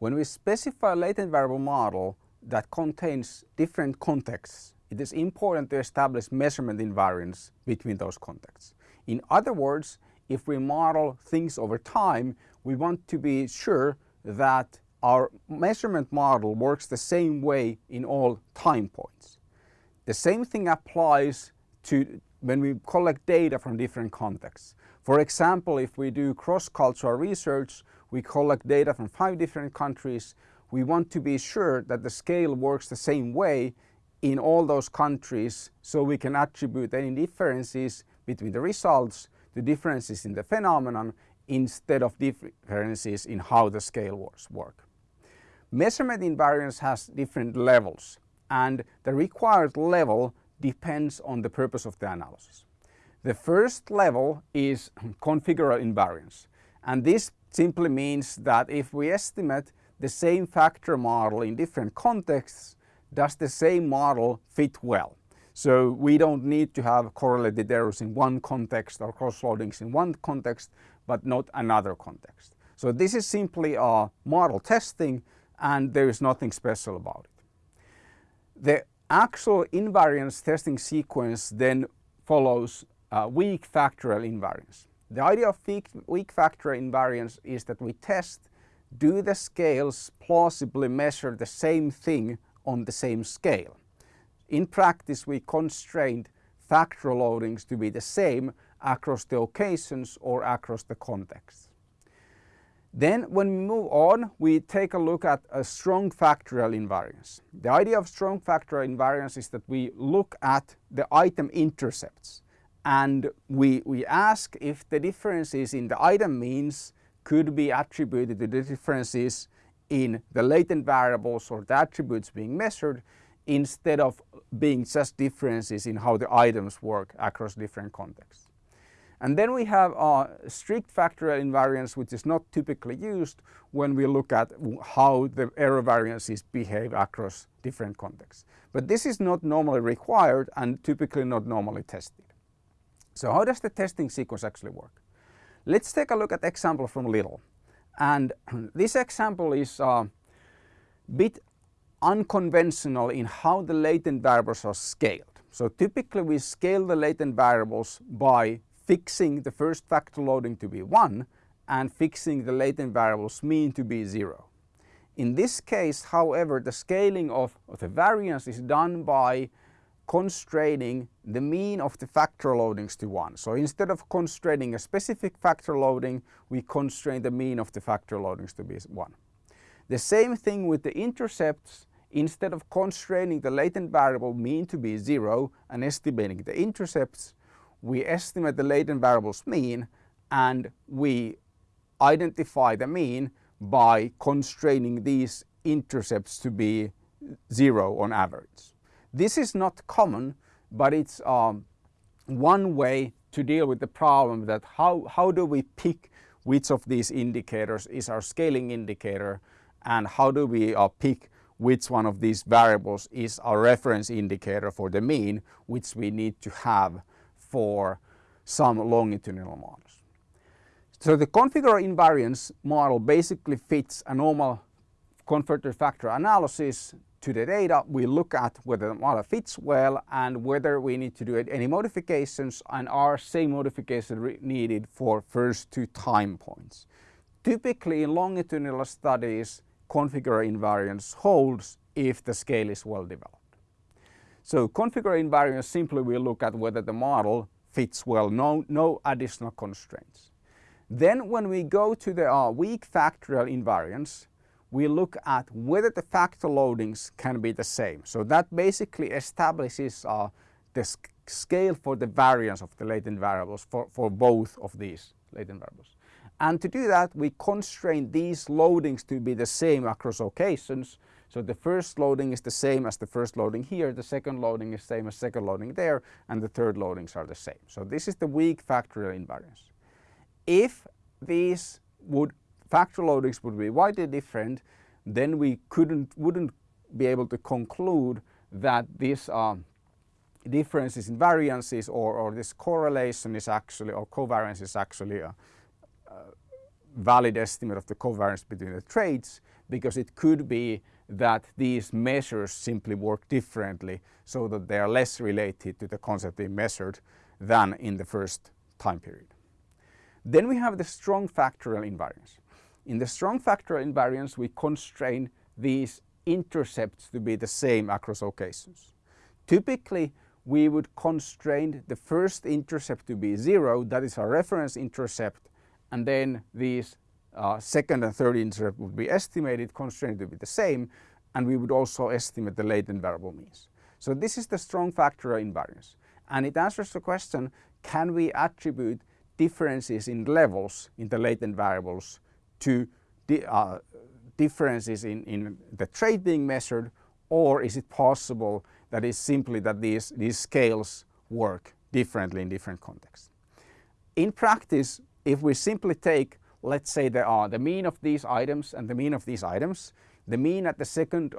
When we specify a latent variable model that contains different contexts, it is important to establish measurement invariance between those contexts. In other words, if we model things over time, we want to be sure that our measurement model works the same way in all time points. The same thing applies to when we collect data from different contexts. For example, if we do cross-cultural research, we collect data from five different countries, we want to be sure that the scale works the same way in all those countries so we can attribute any differences between the results to differences in the phenomenon instead of differences in how the scale work. Measurement invariance has different levels and the required level depends on the purpose of the analysis. The first level is configural invariance and this simply means that if we estimate the same factor model in different contexts, does the same model fit well? So we don't need to have correlated errors in one context or cross-loadings in one context, but not another context. So this is simply a model testing and there is nothing special about it. The actual invariance testing sequence then follows weak factorial invariance. The idea of weak, factorial invariance is that we test do the scales plausibly measure the same thing on the same scale. In practice we constrained factor loadings to be the same across the occasions or across the contexts. Then when we move on, we take a look at a strong factorial invariance. The idea of strong factorial invariance is that we look at the item intercepts and we, we ask if the differences in the item means could be attributed to the differences in the latent variables or the attributes being measured instead of being just differences in how the items work across different contexts. And then we have a strict factorial invariance which is not typically used when we look at how the error variances behave across different contexts. But this is not normally required and typically not normally tested. So how does the testing sequence actually work? Let's take a look at example from Little. And this example is a bit unconventional in how the latent variables are scaled. So typically we scale the latent variables by fixing the first factor loading to be 1 and fixing the latent variables mean to be 0. In this case, however, the scaling of, of the variance is done by constraining the mean of the factor loadings to 1. So instead of constraining a specific factor loading, we constrain the mean of the factor loadings to be 1. The same thing with the intercepts, instead of constraining the latent variable mean to be 0 and estimating the intercepts, we estimate the latent variable's mean and we identify the mean by constraining these intercepts to be 0 on average. This is not common, but it's um, one way to deal with the problem that how, how do we pick which of these indicators is our scaling indicator and how do we uh, pick which one of these variables is our reference indicator for the mean which we need to have for some longitudinal models. So the configural invariance model basically fits a normal confirmatory factor analysis to the data, we look at whether the model fits well and whether we need to do any modifications and are same modifications needed for first two time points. Typically in longitudinal studies, configural invariance holds if the scale is well developed. So configural invariance simply we look at whether the model fits well, no, no additional constraints. Then when we go to the uh, weak factorial invariance, we look at whether the factor loadings can be the same. So that basically establishes uh, the scale for the variance of the latent variables for, for both of these latent variables. And to do that, we constrain these loadings to be the same across occasions. So the first loading is the same as the first loading here, the second loading is same as second loading there, and the third loadings are the same. So this is the weak factorial invariance. If these would factor loadings would be widely different, then we couldn't, wouldn't be able to conclude that these differences in variances or, or this correlation is actually, or covariance is actually a, uh, valid estimate of the covariance between the traits because it could be that these measures simply work differently so that they are less related to the concept being measured than in the first time period. Then we have the strong factorial invariance. In the strong factorial invariance we constrain these intercepts to be the same across occasions. Typically we would constrain the first intercept to be zero, that is our reference intercept, and then these uh, second and third intercept would be estimated, constrained to be the same, and we would also estimate the latent variable means. So this is the strong factorial invariance, and it answers the question, can we attribute differences in levels in the latent variables to uh, differences in, in the trait being measured, or is it possible that it's simply that these, these scales work differently in different contexts. In practice, if we simply take, let's say there are the mean of these items and the mean of these items, the mean at the second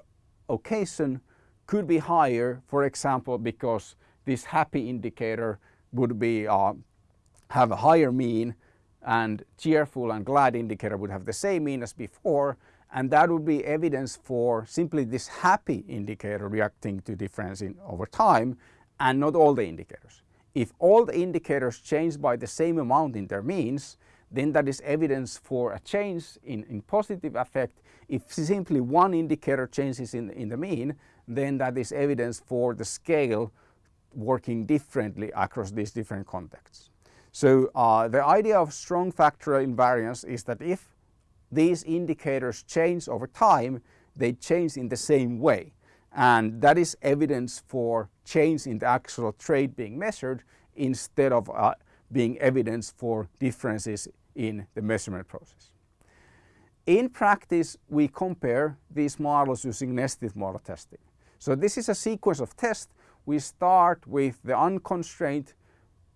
occasion could be higher, for example, because this happy indicator would be uh, have a higher mean and cheerful and glad indicator would have the same mean as before and that would be evidence for simply this happy indicator reacting to difference in over time and not all the indicators. If all the indicators change by the same amount in their means, then that is evidence for a change in, in positive affect. If simply one indicator changes in, in the mean, then that is evidence for the scale working differently across these different contexts. So uh, the idea of strong factorial invariance is that if these indicators change over time, they change in the same way. And that is evidence for change in the actual trait being measured instead of uh, being evidence for differences in the measurement process. In practice, we compare these models using nested model testing. So this is a sequence of tests. We start with the unconstrained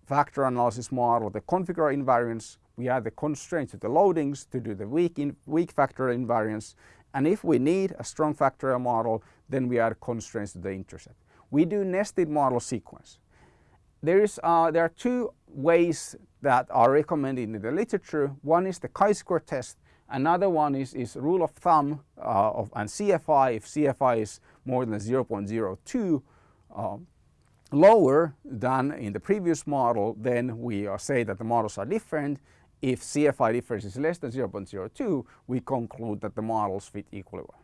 factor analysis model, the configural invariance, we add the constraints to the loadings to do the weak, in, weak factorial invariance. And if we need a strong factorial model, then we add constraints to the intercept. We do nested model sequence. There, is, uh, there are two ways that are recommended in the literature. One is the chi-square test. Another one is, is rule of thumb uh, of, and CFI. If CFI is more than 0.02, uh, lower than in the previous model, then we say that the models are different. If CFI difference is less than 0.02, we conclude that the models fit equally well.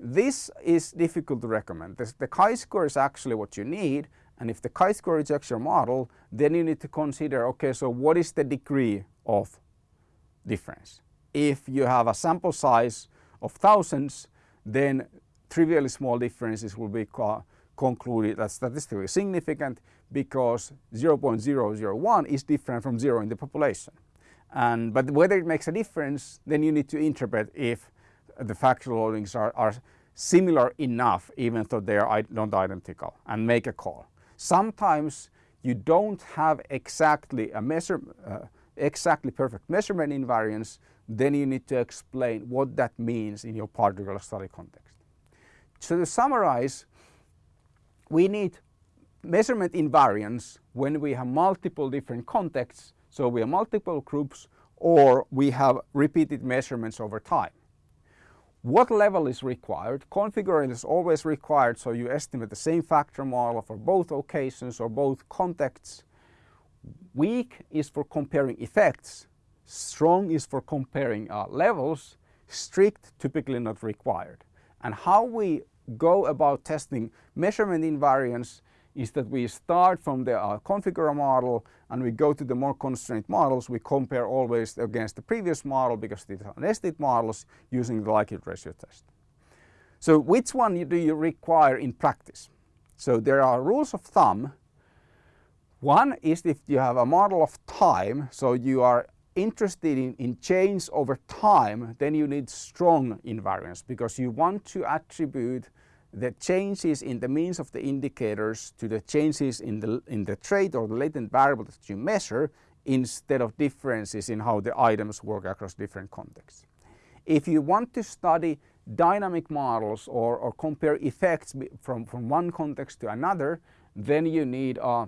This is difficult to recommend. This, the chi-square is actually what you need and if the chi-square rejects your model, then you need to consider, okay, so what is the degree of difference? If you have a sample size of thousands, then trivially small differences will be concluded as statistically significant because 0.001 is different from zero in the population. And, but whether it makes a difference, then you need to interpret if the factor loadings are, are similar enough even though they are not identical and make a call. Sometimes you don't have exactly a measure, uh, exactly perfect measurement invariance, then you need to explain what that means in your particular study context. So to summarize, we need measurement invariance when we have multiple different contexts so we have multiple groups or we have repeated measurements over time. What level is required? Configuring is always required so you estimate the same factor model for both occasions or both contexts. Weak is for comparing effects. Strong is for comparing uh, levels. Strict typically not required. And how we go about testing measurement invariance is that we start from the uh, configural model and we go to the more constrained models. We compare always against the previous model because these are nested models using the likelihood ratio test. So which one do you require in practice? So there are rules of thumb. One is if you have a model of time, so you are interested in, in change over time, then you need strong invariance because you want to attribute the changes in the means of the indicators to the changes in the, in the trait or the latent variable that you measure instead of differences in how the items work across different contexts. If you want to study dynamic models or, or compare effects from, from one context to another, then you need uh,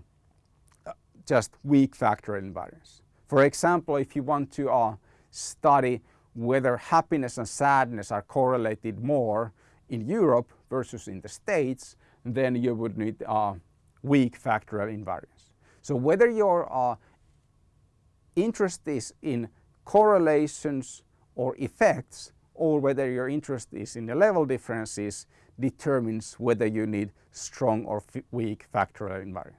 just weak factorial invariance. For example, if you want to uh, study whether happiness and sadness are correlated more in Europe versus in the States, then you would need weak factorial invariance. So whether your uh, interest is in correlations or effects, or whether your interest is in the level differences, determines whether you need strong or weak factorial invariance.